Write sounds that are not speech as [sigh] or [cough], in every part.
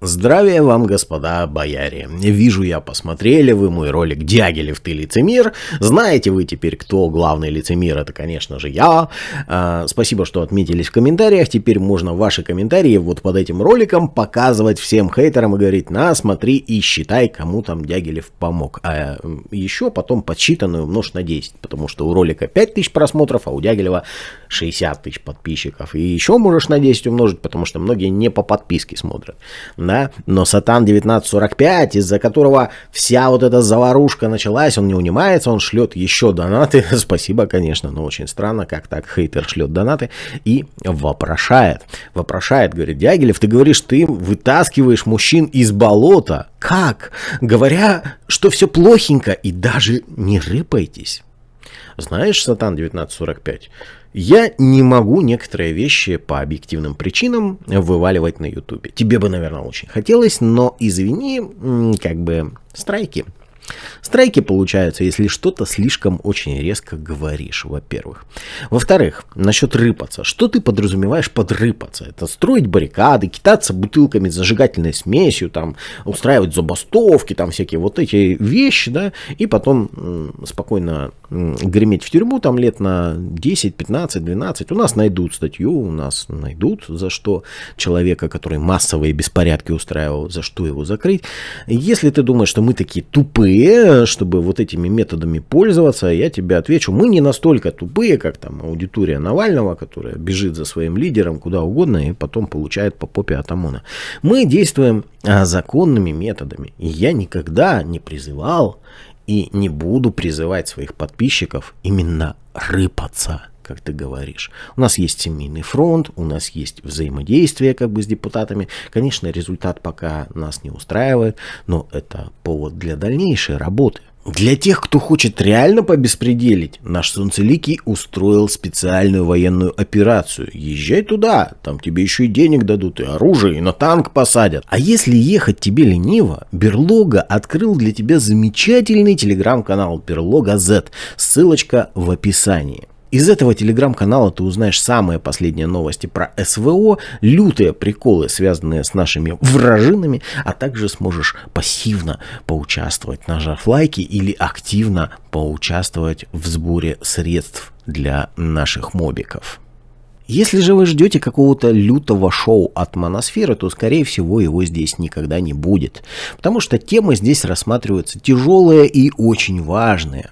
Здравия вам, господа бояре. Вижу я, посмотрели вы мой ролик «Дягилев, ты лицемер». Знаете вы теперь, кто главный лицемер? Это, конечно же, я. А, спасибо, что отметились в комментариях. Теперь можно ваши комментарии вот под этим роликом показывать всем хейтерам и говорить, на, смотри и считай, кому там Дягилев помог. А еще потом подсчитанную умножь на 10, потому что у ролика 5000 просмотров, а у Дягилева 60 тысяч подписчиков. И еще можешь на 10 умножить, потому что многие не по подписке смотрят да, но Сатан 1945, из-за которого вся вот эта заварушка началась, он не унимается, он шлет еще донаты, [laughs] спасибо, конечно, но очень странно, как так хейтер шлет донаты и вопрошает, вопрошает, говорит, Дягилев, ты говоришь, ты вытаскиваешь мужчин из болота, как? Говоря, что все плохенько и даже не рыпайтесь. Знаешь, Сатан 1945, я не могу некоторые вещи по объективным причинам вываливать на ютубе. Тебе бы, наверное, очень хотелось, но извини, как бы страйки. Страйки получаются, если что-то слишком очень резко говоришь, во-первых. Во-вторых, насчет рыпаться. Что ты подразумеваешь под рыпаться? Это строить баррикады, китаться бутылками с зажигательной смесью, там, устраивать забастовки, там всякие вот эти вещи, да, и потом спокойно греметь в тюрьму там лет на 10, 15, 12. У нас найдут статью, у нас найдут, за что человека, который массовые беспорядки устраивал, за что его закрыть. Если ты думаешь, что мы такие тупые, чтобы вот этими методами пользоваться, я тебе отвечу, мы не настолько тупые, как там аудитория Навального, которая бежит за своим лидером куда угодно и потом получает по попе от ОМОНа. Мы действуем а, законными методами. И я никогда не призывал и не буду призывать своих подписчиков именно рыпаться как ты говоришь. У нас есть семейный фронт, у нас есть взаимодействие как бы с депутатами. Конечно, результат пока нас не устраивает, но это повод для дальнейшей работы. Для тех, кто хочет реально побеспределить, наш Солнцеликий устроил специальную военную операцию. Езжай туда, там тебе еще и денег дадут, и оружие, и на танк посадят. А если ехать тебе лениво, Берлога открыл для тебя замечательный телеграм-канал Берлога Z. Ссылочка в описании. Из этого телеграм-канала ты узнаешь самые последние новости про СВО, лютые приколы, связанные с нашими вражинами, а также сможешь пассивно поучаствовать, нажав лайки или активно поучаствовать в сборе средств для наших мобиков. Если же вы ждете какого-то лютого шоу от Моносферы, то, скорее всего, его здесь никогда не будет. Потому что темы здесь рассматриваются тяжелые и очень важные.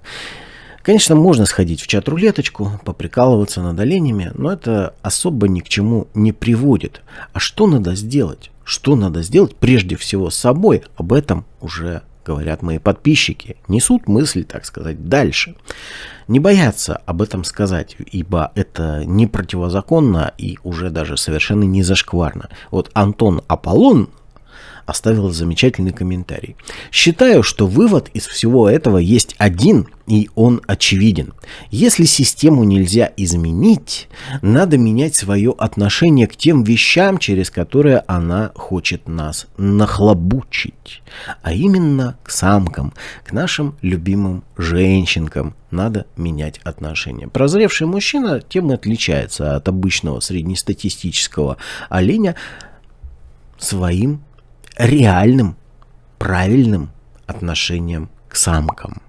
Конечно, можно сходить в чат-рулеточку, поприкалываться над оленями, но это особо ни к чему не приводит. А что надо сделать? Что надо сделать прежде всего с собой? Об этом уже говорят мои подписчики. Несут мысль, так сказать, дальше. Не боятся об этом сказать, ибо это не противозаконно и уже даже совершенно не зашкварно. Вот Антон Аполлон оставил замечательный комментарий. Считаю, что вывод из всего этого есть один, и он очевиден. Если систему нельзя изменить, надо менять свое отношение к тем вещам, через которые она хочет нас нахлобучить. А именно к самкам, к нашим любимым женщинкам надо менять отношения. Прозревший мужчина тем и отличается от обычного среднестатистического оленя своим реальным, правильным отношением к самкам.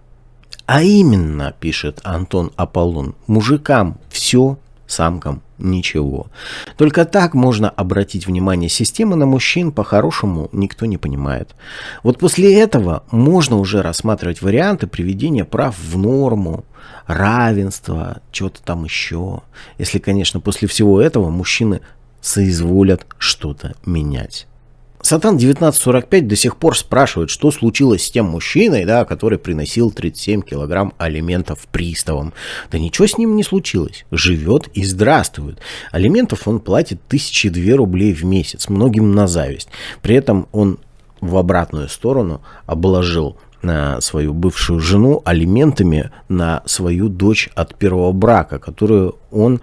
А именно, пишет Антон Аполлон, мужикам все, самкам ничего. Только так можно обратить внимание системы на мужчин по-хорошему никто не понимает. Вот после этого можно уже рассматривать варианты приведения прав в норму, равенства, чего-то там еще. Если, конечно, после всего этого мужчины соизволят что-то менять. Сатан 1945 до сих пор спрашивает, что случилось с тем мужчиной, да, который приносил 37 килограмм алиментов приставам. Да ничего с ним не случилось. Живет и здравствует. Алиментов он платит тысячи две рублей в месяц, многим на зависть. При этом он в обратную сторону обложил на свою бывшую жену алиментами на свою дочь от первого брака, которую он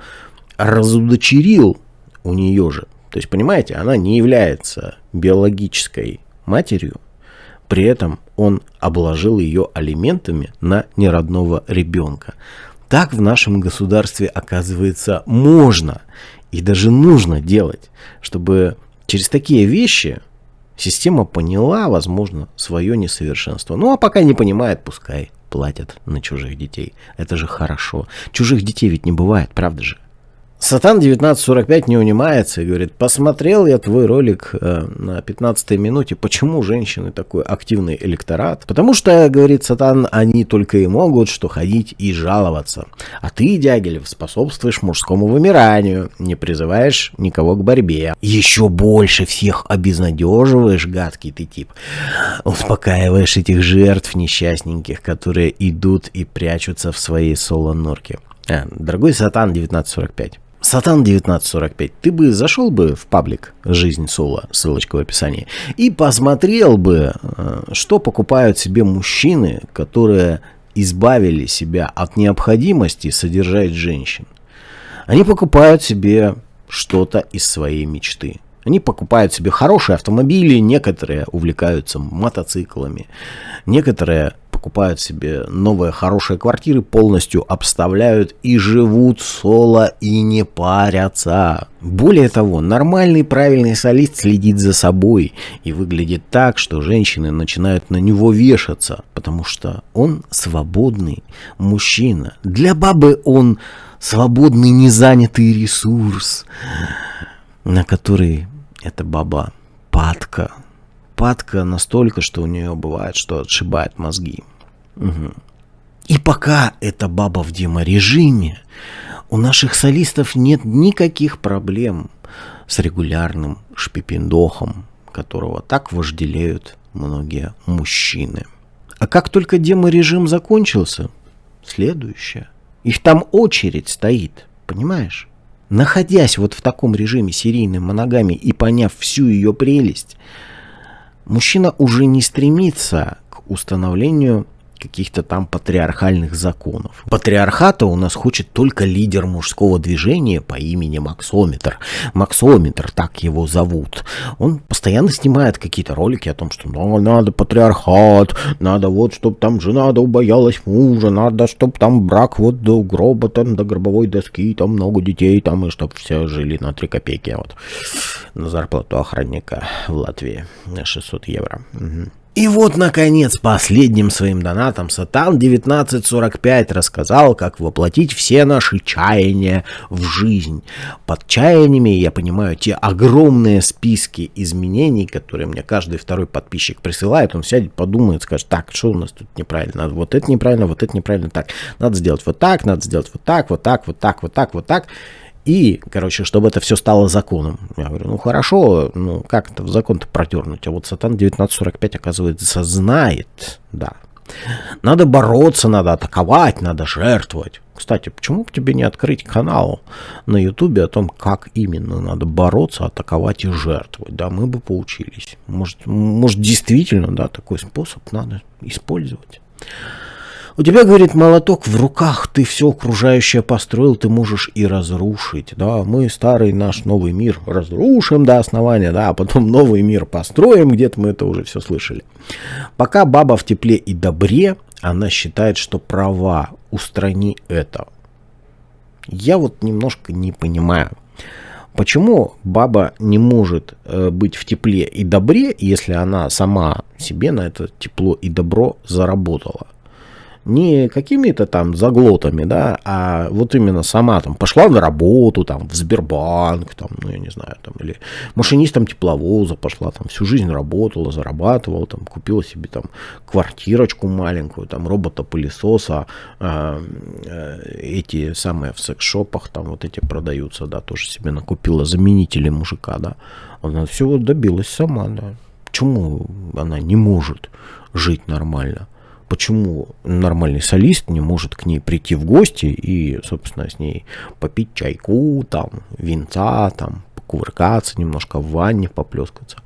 разудочерил у нее же. То есть, понимаете, она не является биологической матерью, при этом он обложил ее алиментами на неродного ребенка. Так в нашем государстве, оказывается, можно и даже нужно делать, чтобы через такие вещи Система поняла, возможно, свое несовершенство. Ну, а пока не понимает, пускай платят на чужих детей. Это же хорошо. Чужих детей ведь не бывает, правда же? Сатан 1945 не унимается и говорит, посмотрел я твой ролик э, на 15 минуте, почему женщины такой активный электорат? Потому что, говорит Сатан, они только и могут что ходить и жаловаться. А ты, Дягилев, способствуешь мужскому вымиранию, не призываешь никого к борьбе. Еще больше всех обезнадеживаешь, гадкий ты тип. Успокаиваешь этих жертв несчастненьких, которые идут и прячутся в своей соло-норке. А, дорогой Сатан 1945. Сатан 1945, ты бы зашел бы в паблик «Жизнь Соло», ссылочка в описании, и посмотрел бы, э, что покупают себе мужчины, которые избавили себя от необходимости содержать женщин. Они покупают себе что-то из своей мечты. Они покупают себе хорошие автомобили, некоторые увлекаются мотоциклами, некоторые покупают себе новые хорошие квартиры, полностью обставляют и живут соло и не парятся. Более того, нормальный правильный солист следит за собой и выглядит так, что женщины начинают на него вешаться, потому что он свободный мужчина. Для бабы он свободный незанятый ресурс, на который эта баба падка. Падка настолько, что у нее бывает, что отшибает мозги. Угу. И пока эта баба в деморежиме, у наших солистов нет никаких проблем с регулярным шпипендохом, которого так вожделеют многие мужчины. А как только деморежим закончился, следующее. Их там очередь стоит, понимаешь? Находясь вот в таком режиме серийной моногами и поняв всю ее прелесть, мужчина уже не стремится к установлению каких-то там патриархальных законов. Патриархата у нас хочет только лидер мужского движения по имени Максометр. Максометр, так его зовут. Он постоянно снимает какие-то ролики о том, что ну, надо патриархат, надо вот, чтобы там жена да убоялась мужа, надо, чтобы там брак вот до гроба, там до гробовой доски, там много детей, там и чтобы все жили на 3 копейки вот на зарплату охранника в Латвии на 600 евро. Угу. И вот, наконец, последним своим донатом Сатан 1945 рассказал, как воплотить все наши чаяния в жизнь. Под чаяниями я понимаю те огромные списки изменений, которые мне каждый второй подписчик присылает. Он сядет, подумает, скажет, так, что у нас тут неправильно, вот это неправильно, вот это неправильно, так, надо сделать вот так, надо сделать вот так, вот так, вот так, вот так, вот так. И, короче, чтобы это все стало законом. Я говорю, ну хорошо, ну как это в закон-то протернуть? А вот Сатан 1945, оказывается, знает, да. Надо бороться, надо атаковать, надо жертвовать. Кстати, почему бы тебе не открыть канал на ютубе о том, как именно надо бороться, атаковать и жертвовать? Да, мы бы поучились. Может, может действительно, да, такой способ надо использовать. У тебя, говорит, молоток в руках, ты все окружающее построил, ты можешь и разрушить. Да, мы старый наш новый мир разрушим до основания, да, а потом новый мир построим, где-то мы это уже все слышали. Пока баба в тепле и добре, она считает, что права, устрани это. Я вот немножко не понимаю. Почему баба не может э, быть в тепле и добре, если она сама себе на это тепло и добро заработала? Не какими-то там заглотами, да, а вот именно сама там пошла на работу, там, в Сбербанк, там, ну, я не знаю, там, или машинистом тепловоза пошла, там, всю жизнь работала, зарабатывала, там, купила себе там квартирочку маленькую, там, робота-пылесоса, э, э, эти самые в секс-шопах, там, вот эти продаются, да, тоже себе накупила заменители мужика, да, она всего добилась сама, да. Почему она не может жить нормально? Почему нормальный солист не может к ней прийти в гости и, собственно, с ней попить чайку, там, винца, там, покувыркаться немножко в ванне, поплескаться.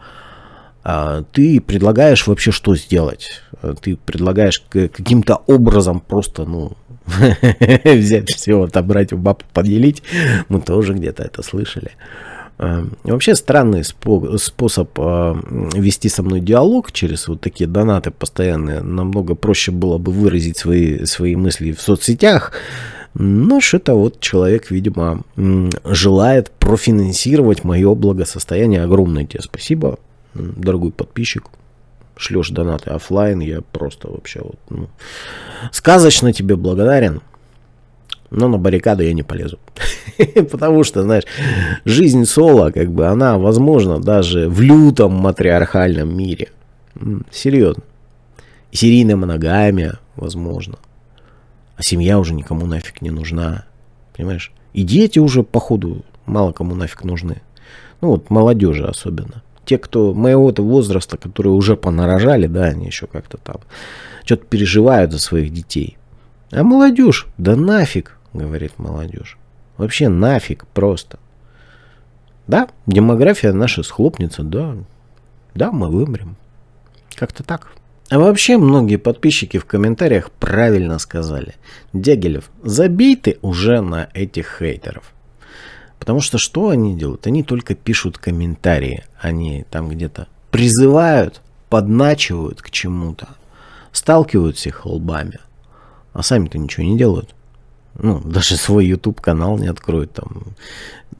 А ты предлагаешь вообще что сделать? Ты предлагаешь каким-то образом просто, ну, [laughs] взять все, отобрать у баб, поделить. Мы тоже где-то это слышали. Эм, вообще странный способ э, вести со мной диалог через вот такие донаты постоянные. Намного проще было бы выразить свои, свои мысли в соцсетях. Но что-то вот человек, видимо, желает профинансировать мое благосостояние. Огромное тебе спасибо. дорогой подписчик, шлешь донаты офлайн, я просто вообще вот, ну, сказочно тебе благодарен. Но на баррикады я не полезу. [laughs] Потому что, знаешь, жизнь соло, как бы, она возможна даже в лютом матриархальном мире. Серьезно. Серийная моногамия, возможно. А семья уже никому нафиг не нужна. Понимаешь? И дети уже, походу, мало кому нафиг нужны. Ну вот молодежи особенно. Те, кто моего-то возраста, которые уже понарожали, да, они еще как-то там что-то переживают за своих детей. А молодежь, да нафиг, говорит молодежь. Вообще нафиг просто. Да, демография наша схлопнется, да. Да, мы вымрем. Как-то так. А вообще многие подписчики в комментариях правильно сказали. Дягилев, забей ты уже на этих хейтеров. Потому что что они делают? Они только пишут комментарии. Они там где-то призывают, подначивают к чему-то. Сталкивают всех лбами. А сами-то ничего не делают. Ну, даже свой YouTube канал не откроют там.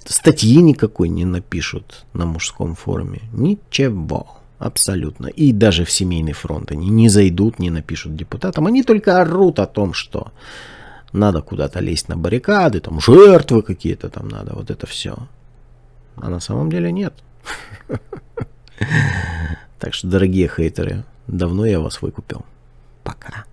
Статьи никакой не напишут на мужском форуме. Ничего. Абсолютно. И даже в семейный фронт они не зайдут, не напишут депутатам. Они только орут о том, что надо куда-то лезть на баррикады, там жертвы какие-то там надо, вот это все. А на самом деле нет. [laughs] Так что, дорогие хейтеры, давно я вас выкупил. Пока.